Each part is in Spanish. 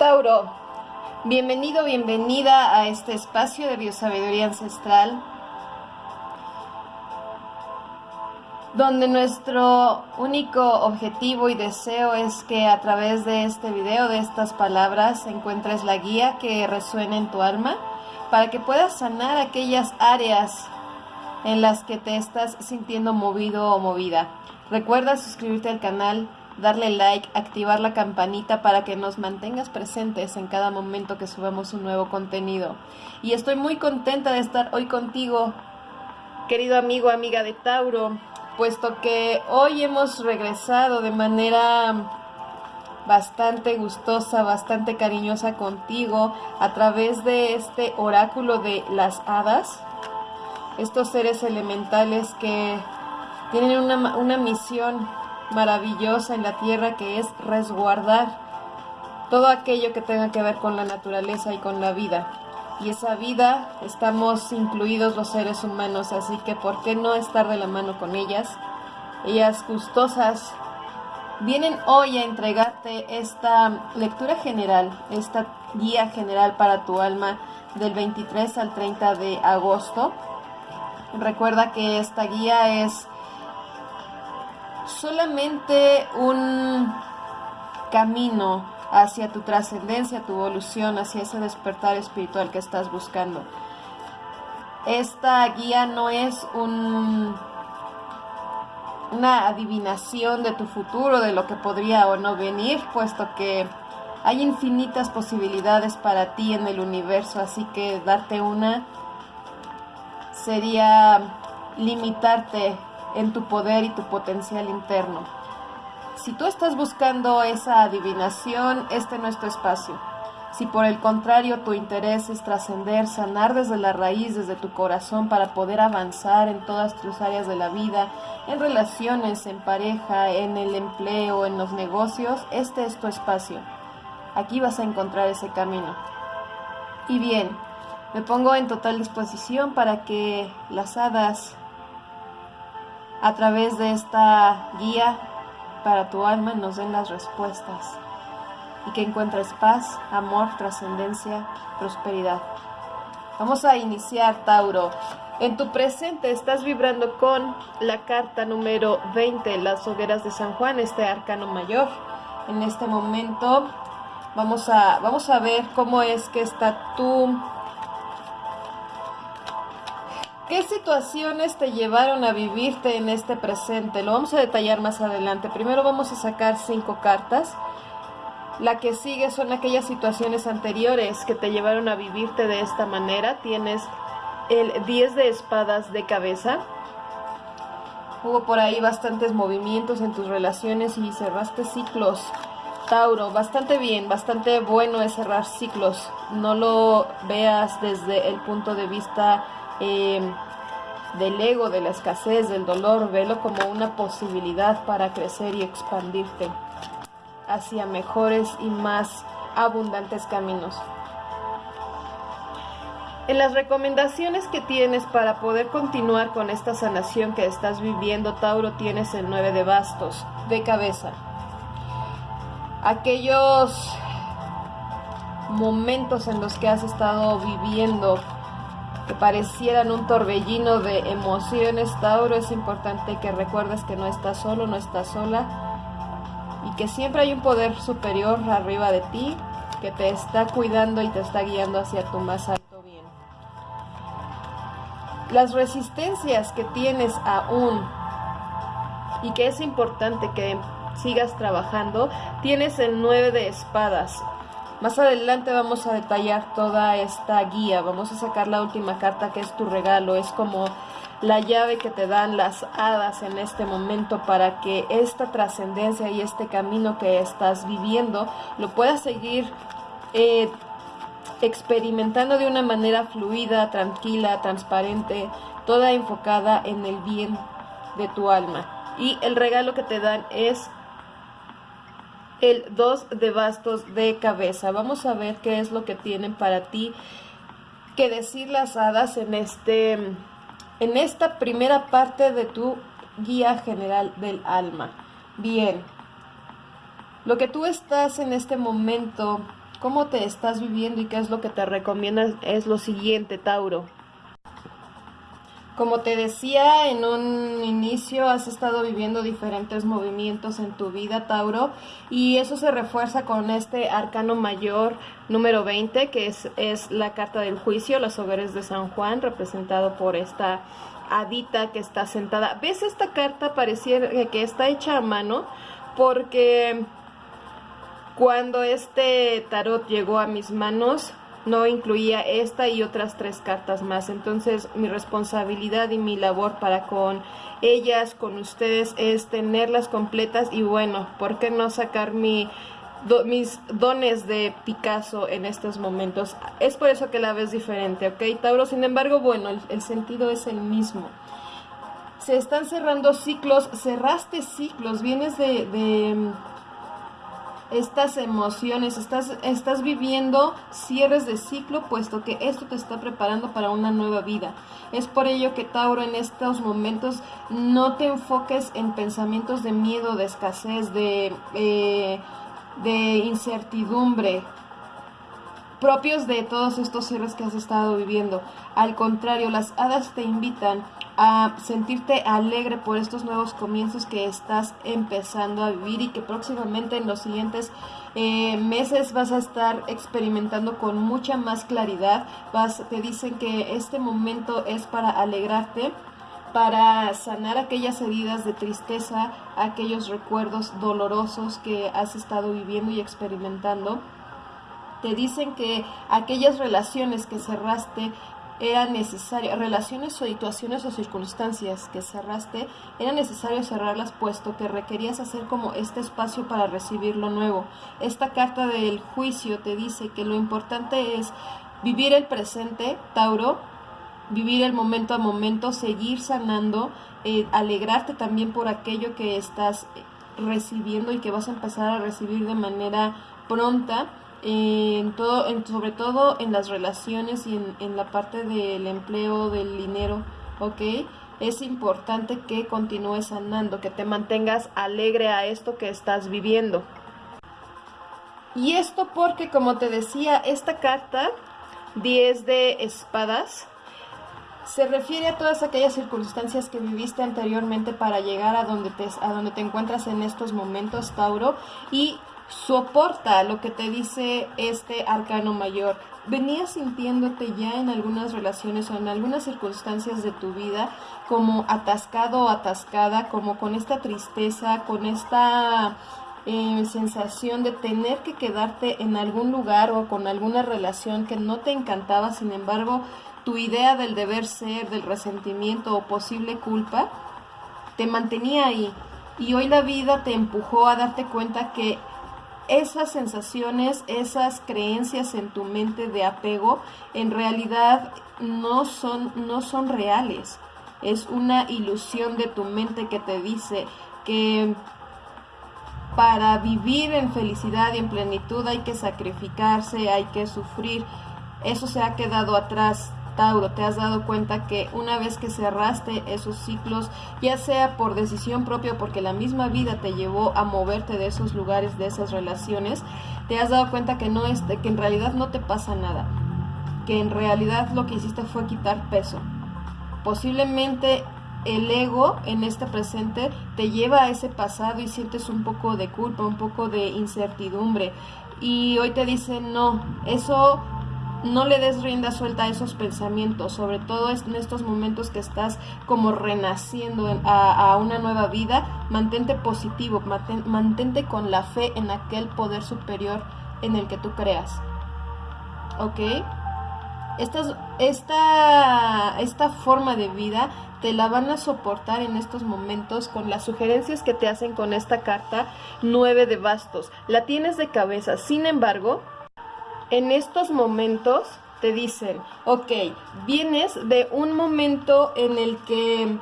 Tauro, bienvenido, bienvenida a este espacio de biosabiduría ancestral, donde nuestro único objetivo y deseo es que a través de este video, de estas palabras, encuentres la guía que resuene en tu alma para que puedas sanar aquellas áreas en las que te estás sintiendo movido o movida. Recuerda suscribirte al canal, darle like, activar la campanita para que nos mantengas presentes en cada momento que subamos un nuevo contenido. Y estoy muy contenta de estar hoy contigo, querido amigo, amiga de Tauro, puesto que hoy hemos regresado de manera bastante gustosa, bastante cariñosa contigo a través de este oráculo de las hadas, estos seres elementales que tienen una, una misión maravillosa en la tierra que es resguardar todo aquello que tenga que ver con la naturaleza y con la vida. Y esa vida estamos incluidos los seres humanos, así que ¿por qué no estar de la mano con ellas? Ellas gustosas vienen hoy a entregarte esta lectura general, esta guía general para tu alma del 23 al 30 de agosto. Recuerda que esta guía es solamente un camino hacia tu trascendencia, tu evolución, hacia ese despertar espiritual que estás buscando. Esta guía no es un, una adivinación de tu futuro, de lo que podría o no venir, puesto que hay infinitas posibilidades para ti en el universo, así que darte una sería limitarte en tu poder y tu potencial interno. Si tú estás buscando esa adivinación, este no es tu espacio. Si por el contrario tu interés es trascender, sanar desde la raíz, desde tu corazón, para poder avanzar en todas tus áreas de la vida, en relaciones, en pareja, en el empleo, en los negocios, este es tu espacio. Aquí vas a encontrar ese camino. Y bien, me pongo en total disposición para que las hadas a través de esta guía para tu alma nos den las respuestas y que encuentres paz, amor, trascendencia, prosperidad. Vamos a iniciar, Tauro. En tu presente estás vibrando con la carta número 20, las hogueras de San Juan, este arcano mayor. En este momento vamos a, vamos a ver cómo es que está tu ¿Qué situaciones te llevaron a vivirte en este presente? Lo vamos a detallar más adelante. Primero vamos a sacar cinco cartas. La que sigue son aquellas situaciones anteriores que te llevaron a vivirte de esta manera. Tienes el 10 de espadas de cabeza. Hubo por ahí bastantes movimientos en tus relaciones y cerraste ciclos. Tauro, bastante bien, bastante bueno es cerrar ciclos. No lo veas desde el punto de vista eh, del ego, de la escasez, del dolor, velo como una posibilidad para crecer y expandirte hacia mejores y más abundantes caminos. En las recomendaciones que tienes para poder continuar con esta sanación que estás viviendo, Tauro, tienes el 9 de bastos, de cabeza. Aquellos momentos en los que has estado viviendo que parecieran un torbellino de emociones, Tauro, es importante que recuerdes que no estás solo, no estás sola y que siempre hay un poder superior arriba de ti que te está cuidando y te está guiando hacia tu más alto bien. Las resistencias que tienes aún y que es importante que sigas trabajando, tienes el 9 de espadas, más adelante vamos a detallar toda esta guía, vamos a sacar la última carta que es tu regalo, es como la llave que te dan las hadas en este momento para que esta trascendencia y este camino que estás viviendo lo puedas seguir eh, experimentando de una manera fluida, tranquila, transparente, toda enfocada en el bien de tu alma. Y el regalo que te dan es el 2 de bastos de cabeza. Vamos a ver qué es lo que tienen para ti que decir las hadas en este en esta primera parte de tu guía general del alma. Bien. Lo que tú estás en este momento cómo te estás viviendo y qué es lo que te recomiendas es lo siguiente, Tauro. Como te decía en un inicio, has estado viviendo diferentes movimientos en tu vida, Tauro, y eso se refuerza con este arcano mayor número 20, que es, es la carta del juicio, los hogares de San Juan, representado por esta hadita que está sentada. ¿Ves esta carta? Pareciera que está hecha a mano, porque cuando este tarot llegó a mis manos, no incluía esta y otras tres cartas más. Entonces mi responsabilidad y mi labor para con ellas, con ustedes, es tenerlas completas y bueno, ¿por qué no sacar mi, mis dones de Picasso en estos momentos? Es por eso que la ves diferente, ¿ok, Tauro? Sin embargo, bueno, el, sentido es el mismo. Se están cerrando ciclos, cerraste ciclos, vienes de estas emociones, estás, estás viviendo cierres de ciclo, puesto que esto te está preparando para una nueva vida. Es por ello que Tauro en estos momentos no te enfoques en pensamientos de miedo, de escasez, de, eh, de incertidumbre propios de todos estos cierres que has estado viviendo. Al contrario, las hadas te invitan a sentirte alegre por estos nuevos comienzos que estás empezando a vivir y que próximamente en los siguientes eh, meses vas a estar experimentando con mucha más claridad. Vas, te dicen que este momento es para alegrarte para sanar aquellas heridas de tristeza, aquellos recuerdos dolorosos que has estado viviendo y experimentando. Te dicen que aquellas relaciones que cerraste era necesario, relaciones o situaciones o circunstancias que cerraste, era necesario cerrarlas puesto que requerías hacer como este espacio para recibir lo nuevo. Esta carta del juicio te dice que lo importante es vivir el presente, Tauro, vivir el momento a momento, seguir sanando, eh, alegrarte también por aquello que estás recibiendo y que vas a empezar a recibir de manera pronta en todo, sobre todo en las relaciones y en, en, la parte del empleo, del dinero, ¿ok? Es importante que continúes sanando, que te mantengas alegre a esto que estás viviendo. Y esto porque, como te decía, esta carta, 10 de espadas, se refiere a todas aquellas circunstancias que viviste anteriormente para llegar a donde te, a donde te encuentras en estos momentos, Tauro, y soporta lo que te dice este arcano mayor. Venías sintiéndote ya en algunas relaciones o en algunas circunstancias de tu vida como atascado o atascada, como con esta tristeza, con esta eh, sensación de tener que quedarte en algún lugar o con alguna relación que no te encantaba, sin embargo, tu idea del deber ser, del resentimiento o posible culpa, te mantenía ahí. Y hoy la vida te empujó a darte cuenta que esas sensaciones, esas creencias en tu mente de apego, en realidad no son, no son reales. Es una ilusión de tu mente que te dice que para vivir en felicidad y en plenitud hay que sacrificarse, hay que sufrir. Eso se ha quedado atrás. Tauro, te has dado cuenta que una vez que cerraste esos ciclos, ya sea por decisión propia porque la misma vida te llevó a moverte de esos lugares, de esas relaciones, te has dado cuenta que no es, que en realidad no te pasa nada, que en realidad lo que hiciste fue quitar peso. Posiblemente el ego en este presente te lleva a ese pasado y sientes un poco de culpa, un poco de incertidumbre. Y hoy te dicen, no, eso no le des rienda suelta a esos pensamientos, sobre todo en estos momentos que estás como renaciendo a, una nueva vida, mantente positivo, mantente con la fe en aquel poder superior en el que tú creas. ¿Ok? Esta, esta, esta forma de vida te la van a soportar en estos momentos con las sugerencias que te hacen con esta carta 9 de bastos. La tienes de cabeza, sin embargo, en estos momentos te dicen, ok, vienes de un momento en el que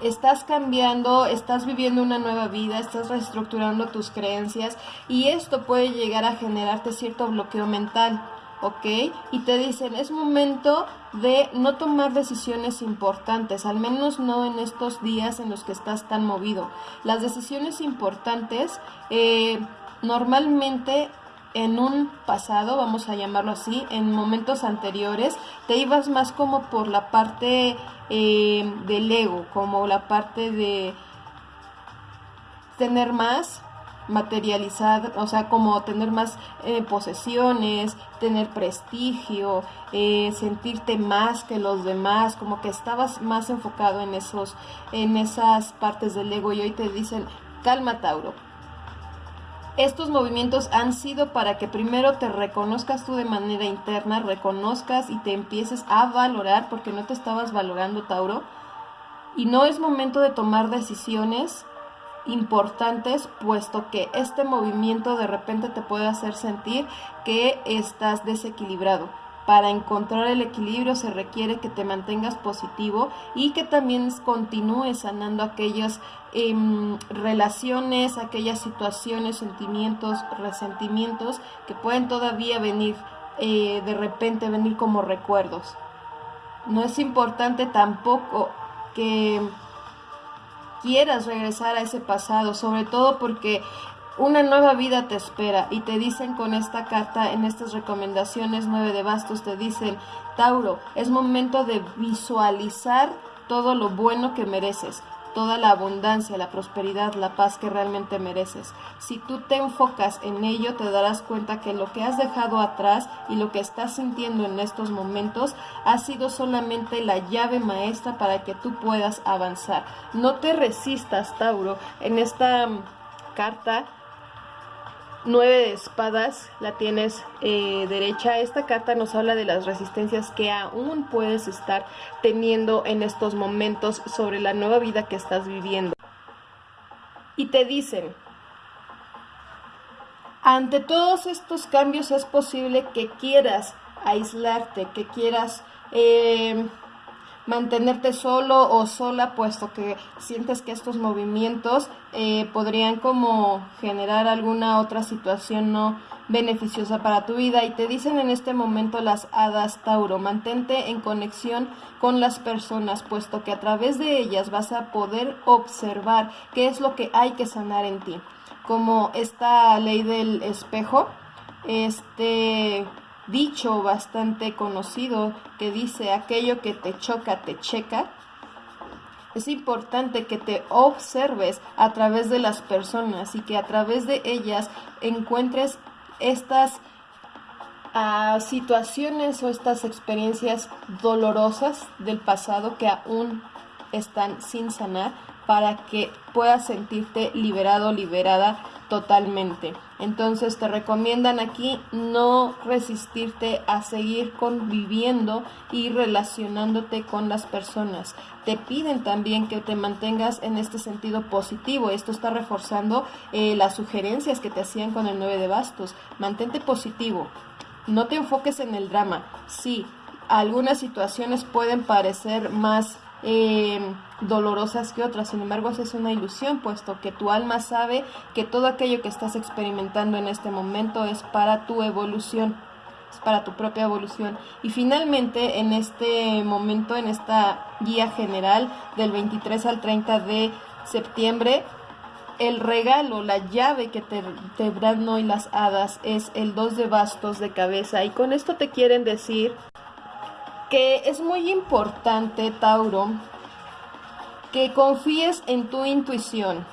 estás cambiando, estás viviendo una nueva vida, estás reestructurando tus creencias y esto puede llegar a generarte cierto bloqueo mental, ¿ok? Y te dicen, es momento de no tomar decisiones importantes, al menos no en estos días en los que estás tan movido. Las decisiones importantes eh, normalmente en un pasado, vamos a llamarlo así, en momentos anteriores, te ibas más como por la parte eh, del ego, como la parte de tener más materializar, o sea, como tener más eh, posesiones, tener prestigio, eh, sentirte más que los demás, como que estabas más enfocado en esos, en esas partes del ego y hoy te dicen, calma Tauro. Estos movimientos han sido para que primero te reconozcas tú de manera interna, reconozcas y te empieces a valorar porque no te estabas valorando Tauro. Y no es momento de tomar decisiones importantes, puesto que este movimiento de repente te puede hacer sentir que estás desequilibrado. Para encontrar el equilibrio se requiere que te mantengas positivo y que también continúes sanando aquellas em, relaciones, aquellas situaciones, sentimientos, resentimientos que pueden todavía venir eh, de repente, venir como recuerdos. No es importante tampoco que quieras regresar a ese pasado, sobre todo porque una nueva vida te espera y te dicen con esta carta, en estas recomendaciones nueve de bastos, te dicen, Tauro, es momento de visualizar todo lo bueno que mereces toda la abundancia, la prosperidad, la paz que realmente mereces. Si tú te enfocas en ello, te darás cuenta que lo que has dejado atrás y lo que estás sintiendo en estos momentos ha sido solamente la llave maestra para que tú puedas avanzar. No te resistas, Tauro. En esta mm, carta 9 de espadas la tienes eh, derecha. Esta carta nos habla de las resistencias que aún puedes estar teniendo en estos momentos sobre la nueva vida que estás viviendo. Y te dicen, ante todos estos cambios es posible que quieras aislarte, que quieras... Eh, mantenerte solo o sola, puesto que sientes que estos movimientos eh, podrían como generar alguna otra situación no beneficiosa para tu vida y te dicen en este momento las hadas Tauro, mantente en conexión con las personas, puesto que a través de ellas vas a poder observar qué es lo que hay que sanar en ti. Como esta ley del espejo, este dicho bastante conocido que dice aquello que te choca, te checa. Es importante que te observes a través de las personas y que a través de ellas encuentres estas ah, situaciones o estas experiencias dolorosas del pasado que aún están sin sanar para que puedas sentirte liberado, liberada totalmente. Entonces te recomiendan aquí no resistirte a seguir conviviendo y relacionándote con las personas. Te piden también que te mantengas en este sentido positivo. Esto está reforzando eh, las sugerencias que te hacían con el 9 de bastos. Mantente positivo. No te enfoques en el drama. Sí, algunas situaciones pueden parecer más eh, dolorosas que otras. Sin embargo, es una ilusión, puesto que tu alma sabe que todo aquello que estás experimentando en este momento es para tu evolución, es para tu propia evolución. Y finalmente, en este momento, en esta guía general del 23 al 30 de septiembre, el regalo, la llave que te, te dan hoy las hadas es el 2 de bastos de cabeza. Y con esto te quieren decir que es muy importante, Tauro, que confíes en tu intuición,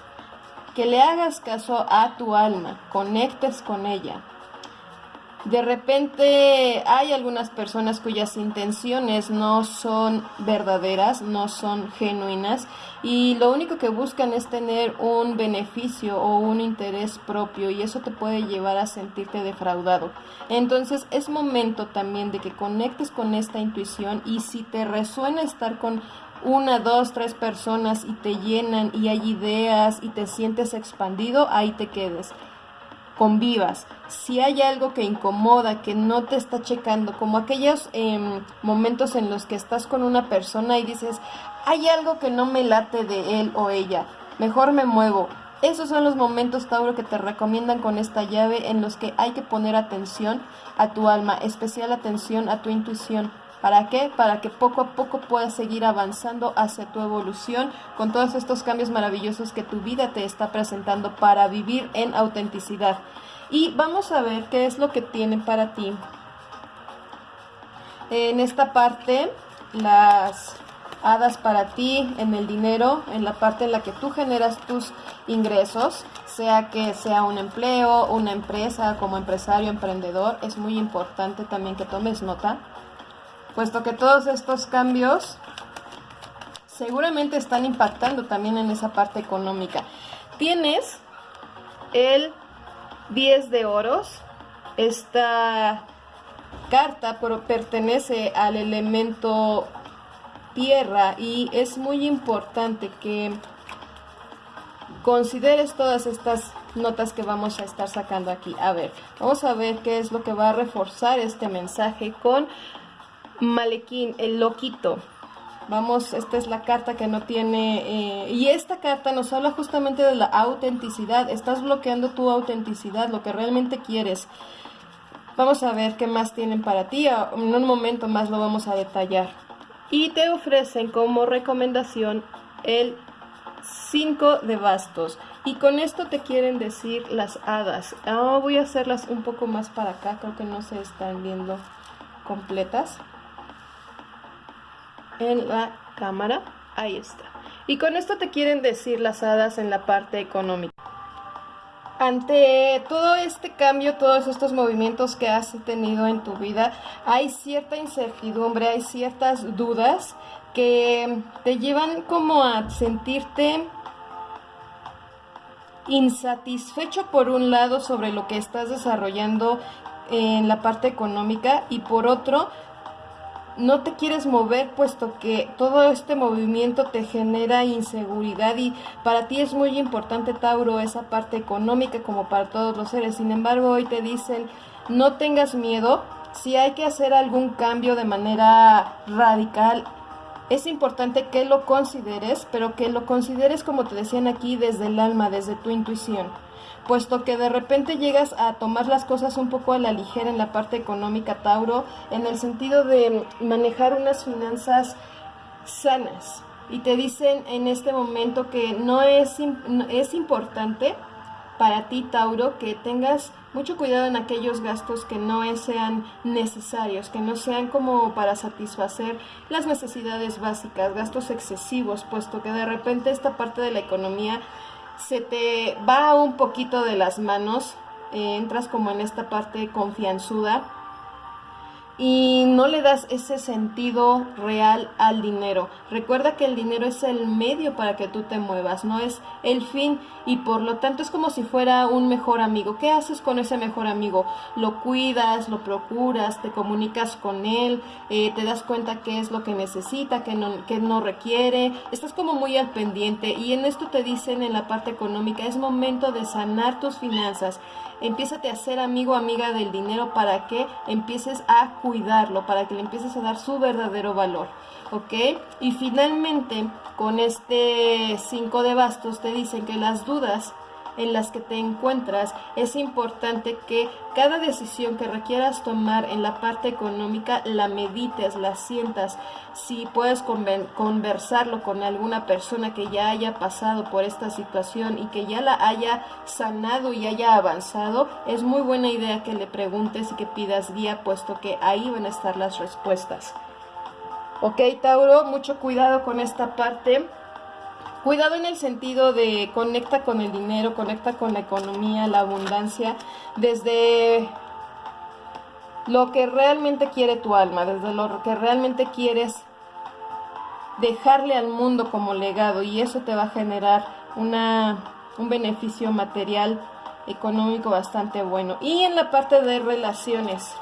que le hagas caso a tu alma, conectes con ella. De repente hay algunas personas cuyas intenciones no son verdaderas, no son genuinas y lo único que buscan es tener un beneficio o un interés propio y eso te puede llevar a sentirte defraudado. Entonces es momento también de que conectes con esta intuición y si te resuena estar con una, dos, tres personas y te llenan y hay ideas y te sientes expandido, ahí te quedes. Convivas. Si hay algo que incomoda, que no te está checando, como aquellos em, momentos en los que estás con una persona y dices, hay algo que no me late de él o ella, mejor me muevo. Esos son los momentos, Tauro, que te recomiendan con esta llave en los que hay que poner atención a tu alma, especial atención a tu intuición ¿Para qué? Para que poco a poco puedas seguir avanzando hacia tu evolución con todos estos cambios maravillosos que tu vida te está presentando para vivir en autenticidad. Y vamos a ver qué es lo que tiene para ti. En esta parte, las hadas para ti en el dinero, en la parte en la que tú generas tus ingresos, sea que sea un empleo, una empresa, como empresario, emprendedor, es muy importante también que tomes nota, puesto que todos estos cambios seguramente están impactando también en esa parte económica. Tienes el 10 de oros, esta carta pertenece al elemento tierra y es muy importante que consideres todas estas notas que vamos a estar sacando aquí. A ver, vamos a ver qué es lo que va a reforzar este mensaje con Malequín, el loquito. Vamos, esta es la carta que no tiene... Eh, y esta carta nos habla justamente de la autenticidad. Estás bloqueando tu autenticidad, lo que realmente quieres. Vamos a ver qué más tienen para ti. En un momento más lo vamos a detallar y te ofrecen como recomendación el 5 de bastos y con esto te quieren decir las hadas oh, voy a hacerlas un poco más para acá creo que no se están viendo completas en la cámara. Ahí está. Y con esto te quieren decir las hadas en la parte económica. Ante todo este cambio, todos estos movimientos que has tenido en tu vida, hay cierta incertidumbre, hay ciertas dudas que te llevan como a sentirte insatisfecho por un lado sobre lo que estás desarrollando en la parte económica y por otro no te quieres mover puesto que todo este movimiento te genera inseguridad y para ti es muy importante Tauro esa parte económica como para todos los seres. Sin embargo, hoy te dicen no tengas miedo, si hay que hacer algún cambio de manera radical, es importante que lo consideres, pero que lo consideres como te decían aquí desde el alma, desde tu intuición puesto que de repente llegas a tomar las cosas un poco a la ligera en la parte económica, Tauro, en el sentido de manejar unas finanzas sanas. Y te dicen en este momento que no es, es importante para ti, Tauro, que tengas mucho cuidado en aquellos gastos que no sean necesarios, que no sean como para satisfacer las necesidades básicas, gastos excesivos, puesto que de repente esta parte de la economía se te va un poquito de las manos, eh, entras como en esta parte confianzuda y no le das ese sentido real al dinero. Recuerda que el dinero es el medio para que tú te muevas, no es el fin y por lo tanto es como si fuera un mejor amigo. ¿Qué haces con ese mejor amigo? Lo cuidas, lo procuras, te comunicas con él, eh, te das cuenta qué es lo que necesita, qué no, qué no requiere, estás como muy al pendiente y en esto te dicen en la parte económica, es momento de sanar tus finanzas empiézate a ser amigo amiga del dinero para que empieces a cuidarlo, para que le empieces a dar su verdadero valor, ¿ok? Y finalmente, con este 5 de bastos te dicen que las dudas en las que te encuentras, es importante que cada decisión que requieras tomar en la parte económica la medites, la sientas. Si puedes conversarlo con alguna persona que ya haya pasado por esta situación y que ya la haya sanado y haya avanzado, es muy buena idea que le preguntes y que pidas guía, puesto que ahí van a estar las respuestas. Ok, Tauro, mucho cuidado con esta parte. Cuidado en el sentido de conecta con el dinero, conecta con la economía, la abundancia, desde lo que realmente quiere tu alma, desde lo que realmente quieres dejarle al mundo como legado y eso te va a generar una, un beneficio material, económico bastante bueno. Y en la parte de relaciones,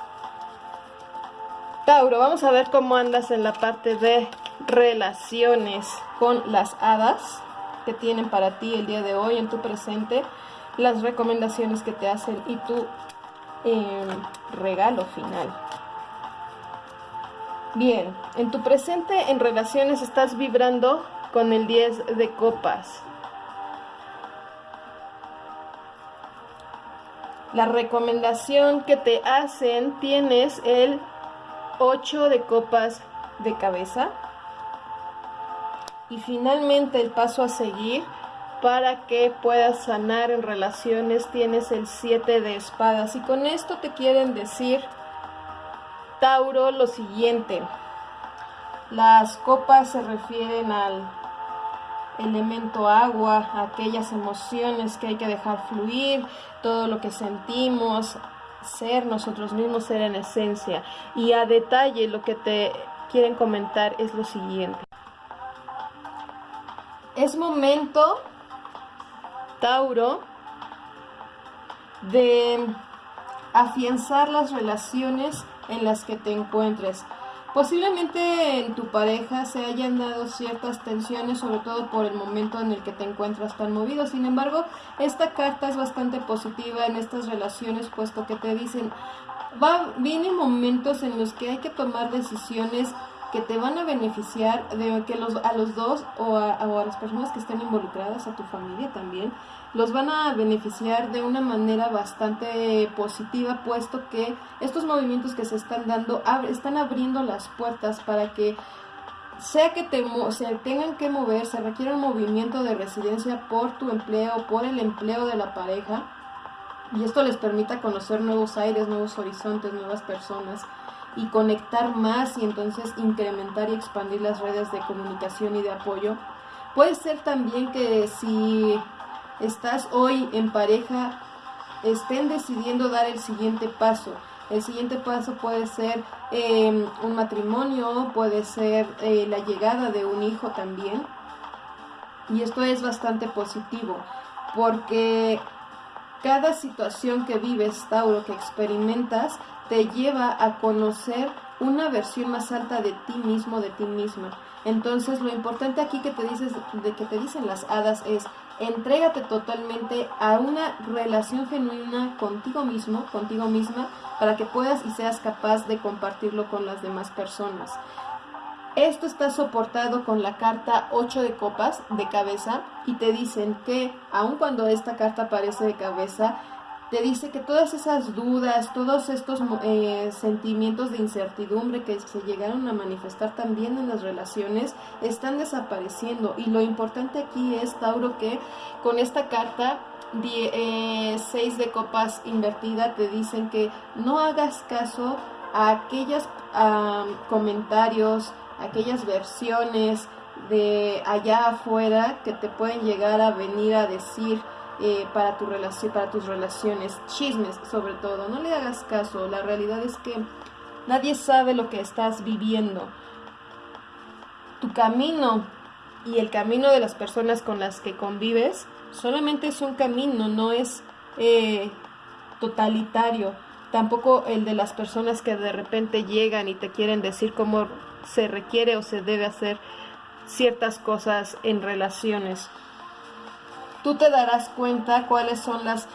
Tauro, vamos a ver cómo andas en la parte de relaciones con las hadas que tienen para ti el día de hoy en tu presente, las recomendaciones que te hacen y tu em, regalo final. Bien, en tu presente en relaciones estás vibrando con el 10 de copas. La recomendación que te hacen tienes el 8 de copas de cabeza. Y finalmente el paso a seguir para que puedas sanar en relaciones tienes el 7 de espadas. Y con esto te quieren decir, Tauro, lo siguiente. Las copas se refieren al elemento agua, aquellas emociones que hay que dejar fluir, todo lo que sentimos, ser nosotros mismos, ser en esencia. Y a detalle lo que te quieren comentar es lo siguiente. Es momento Tauro de afianzar las relaciones en las que te encuentres. Posiblemente en tu pareja se hayan dado ciertas tensiones, sobre todo por el momento en el que te encuentras tan movido. Sin embargo, esta carta es bastante positiva en estas relaciones, puesto que te dicen, va, vienen momentos en los que hay que tomar decisiones que te van a beneficiar de que los, a los dos o a, las personas que estén involucradas, a tu familia también, los van a beneficiar de una manera bastante positiva, puesto que estos movimientos que se están dando están abriendo las puertas para que sea que te, se tengan que mover, se requiere un movimiento de residencia por tu empleo, por el empleo de la pareja, y esto les permita conocer nuevos aires, nuevos horizontes, nuevas personas y conectar más y entonces incrementar y expandir las redes de comunicación y de apoyo. Puede ser también que si estás hoy en pareja, estén decidiendo dar el siguiente paso. El siguiente paso puede ser em, un matrimonio, puede ser eh, la llegada de un hijo también. Y esto es bastante positivo, porque cada situación que vives, Tauro, que experimentas, te lleva a conocer una versión más alta de ti mismo, de ti misma. Entonces, lo importante aquí que te dices, de que te dicen las hadas es entrégate totalmente a una relación genuina contigo mismo, contigo misma, para que puedas y seas capaz de compartirlo con las demás personas. Esto está soportado con la carta 8 de copas de cabeza y te dicen que aun cuando esta carta aparece de cabeza, te dice que todas esas dudas, todos estos eh, sentimientos de incertidumbre que se llegaron a manifestar también en las relaciones están desapareciendo. Y lo importante aquí es, Tauro, que con esta carta 6 eh, de copas invertida te dicen que no hagas caso a aquellos comentarios, aquellas versiones de allá afuera que te pueden llegar a venir a decir eh, para, tu para tus relaciones, chismes sobre todo. No le hagas caso, la realidad es que nadie sabe lo que estás viviendo. Tu camino y el camino de las personas con las que convives solamente es un camino, no es eh, totalitario. Tampoco el de las personas que de repente llegan y te quieren decir cómo se requiere o se debe hacer ciertas cosas en relaciones tú te darás cuenta cuáles son las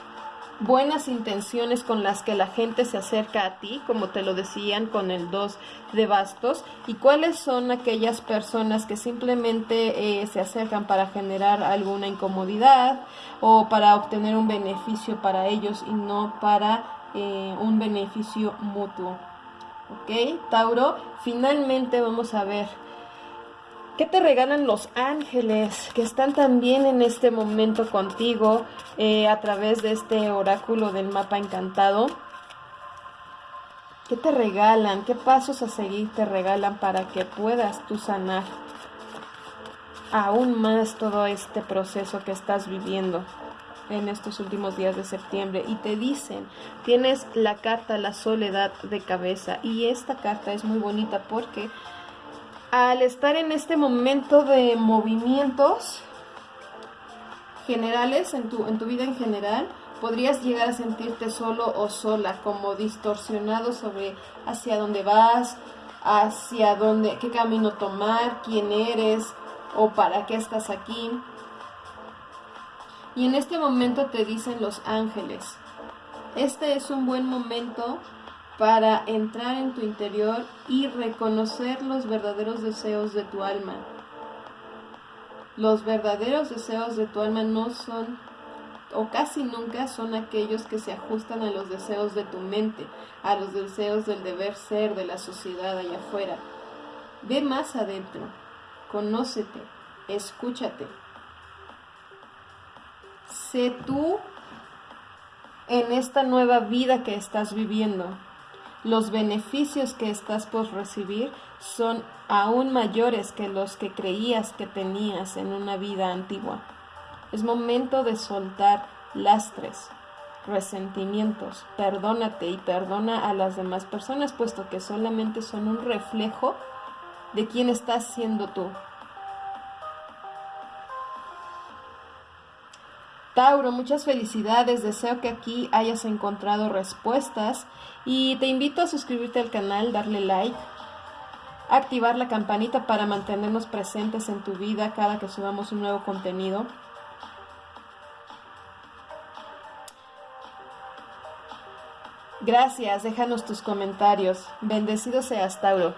buenas intenciones con las que la gente se acerca a ti, como te lo decían con el 2 de bastos, y cuáles son aquellas personas que simplemente eh, se acercan para generar alguna incomodidad o para obtener un beneficio para ellos y no para eh, un beneficio mutuo. ¿Ok? Tauro, finalmente vamos a ver ¿Qué te regalan los ángeles que están también en este momento contigo eh, a través de este oráculo del mapa encantado? ¿Qué te regalan? ¿Qué pasos a seguir te regalan para que puedas tú sanar aún más todo este proceso que estás viviendo en estos últimos días de septiembre? Y te dicen, tienes la carta La soledad de cabeza y esta carta es muy bonita porque al estar en este momento de movimientos generales en tu, en tu vida en general, podrías llegar a sentirte solo o sola, como distorsionado sobre hacia dónde vas, hacia dónde, qué camino tomar, quién eres o para qué estás aquí. Y en este momento te dicen los ángeles, este es un buen momento para entrar en tu interior y reconocer los verdaderos deseos de tu alma. Los verdaderos deseos de tu alma no son o casi nunca son aquellos que se ajustan a los deseos de tu mente, a los deseos del deber ser de la sociedad allá afuera. Ve más adentro, conócete, escúchate. sé tú en esta nueva vida que estás viviendo. Los beneficios que estás por recibir son aún mayores que los que creías que tenías en una vida antigua. Es momento de soltar lastres, resentimientos. Perdónate y perdona a las demás personas, puesto que solamente son un reflejo de quién estás siendo tú. Tauro, muchas felicidades, deseo que aquí hayas encontrado respuestas y te invito a suscribirte al canal, darle like, activar la campanita para mantenernos presentes en tu vida cada que subamos un nuevo contenido. Gracias, déjanos tus comentarios. Bendecido seas, Tauro.